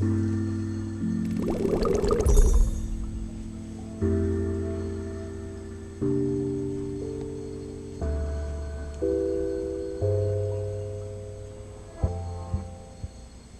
Bye.